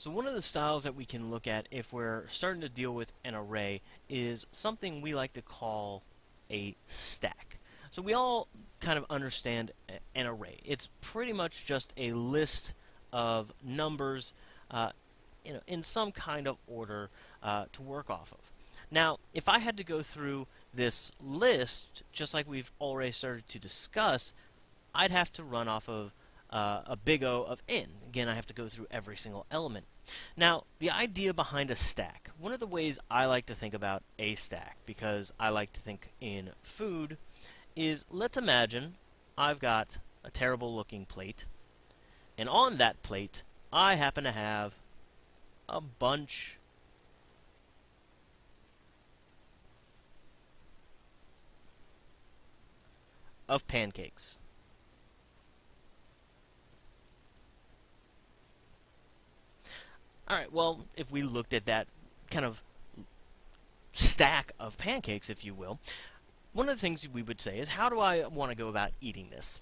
So one of the styles that we can look at if we're starting to deal with an array is something we like to call a stack. So we all kind of understand an array. It's pretty much just a list of numbers uh, know, in some kind of order uh, to work off of. Now, if I had to go through this list, just like we've already started to discuss, I'd have to run off of uh, a big O of n. Again, I have to go through every single element. Now, the idea behind a stack, one of the ways I like to think about a stack, because I like to think in food, is let's imagine I've got a terrible looking plate, and on that plate, I happen to have a bunch of pancakes. Alright, well, if we looked at that kind of stack of pancakes, if you will, one of the things we would say is, how do I want to go about eating this?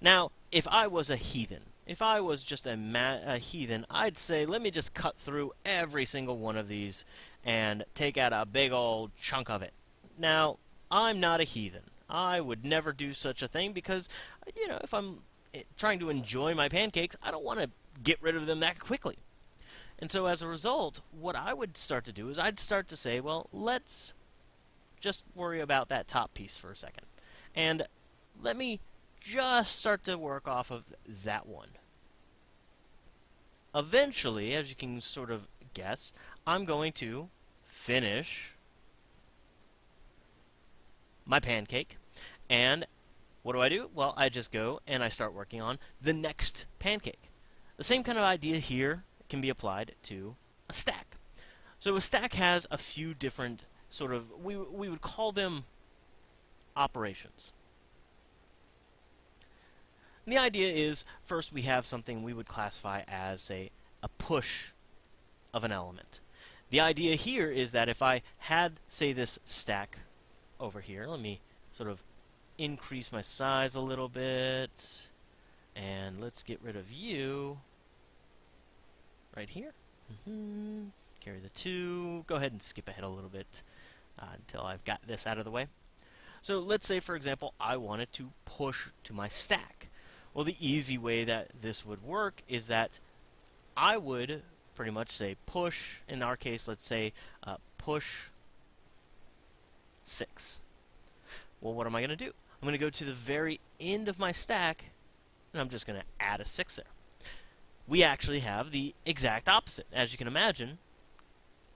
Now, if I was a heathen, if I was just a, a, heathen, I'd say, let me just cut through every single one of these and take out a big old chunk of it. Now, I'm not a heathen. I would never do such a thing because, you know, if I'm eh, trying to enjoy my pancakes, I don't want to get rid of them that quickly. And so as a result, what I would start to do is I'd start to say, well, let's just worry about that top piece for a second. And let me just start to work off of that one. Eventually, as you can sort of guess, I'm going to finish my pancake. And what do I do? Well, I just go and I start working on the next pancake. The same kind of idea here can be applied to a stack. So a stack has a few different sort of, we, we would call them operations. And the idea is, first we have something we would classify as a, a push of an element. The idea here is that if I had, say, this stack over here, let me sort of increase my size a little bit, and let's get rid of you right here. Mm -hmm. Carry the two. Go ahead and skip ahead a little bit uh, until I've got this out of the way. So let's say, for example, I wanted to push to my stack. Well, the easy way that this would work is that I would pretty much say push, in our case, let's say uh, push 6. Well, what am I going to do? I'm going to go to the very end of my stack, and I'm just going to add a 6 there we actually have the exact opposite. As you can imagine,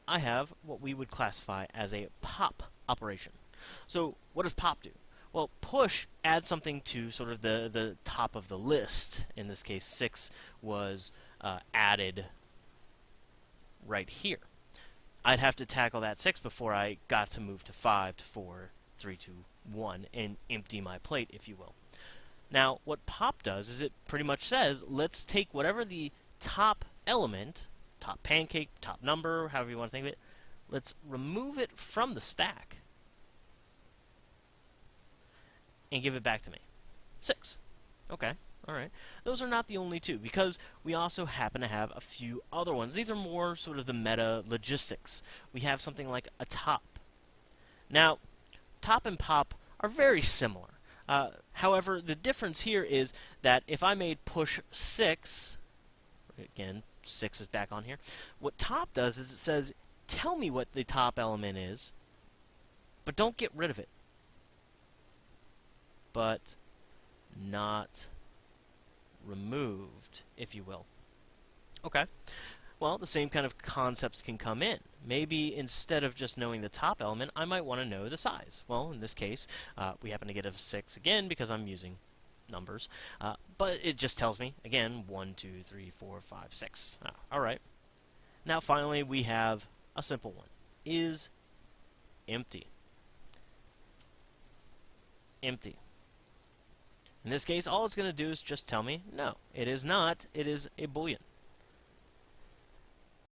I have what we would classify as a pop operation. So what does pop do? Well, push adds something to sort of the, the top of the list. In this case, 6 was uh, added right here. I'd have to tackle that 6 before I got to move to 5, to 4, 3, 2, 1, and empty my plate, if you will. Now, what pop does is it pretty much says, let's take whatever the top element, top pancake, top number, however you want to think of it, let's remove it from the stack and give it back to me. Six. Okay. All right. Those are not the only two, because we also happen to have a few other ones. These are more sort of the meta logistics. We have something like a top. Now, top and pop are very similar. Uh, however, the difference here is that if I made push 6, again, 6 is back on here, what top does is it says, tell me what the top element is, but don't get rid of it. But not removed, if you will. Okay. Well, the same kind of concepts can come in. Maybe instead of just knowing the top element, I might want to know the size. Well, in this case, uh, we happen to get a 6 again because I'm using numbers. Uh, but it just tells me, again, 1, 2, 3, 4, 5, 6. Ah, Alright. Now finally we have a simple one. Is empty. Empty. In this case, all it's going to do is just tell me, no, it is not. It is a boolean.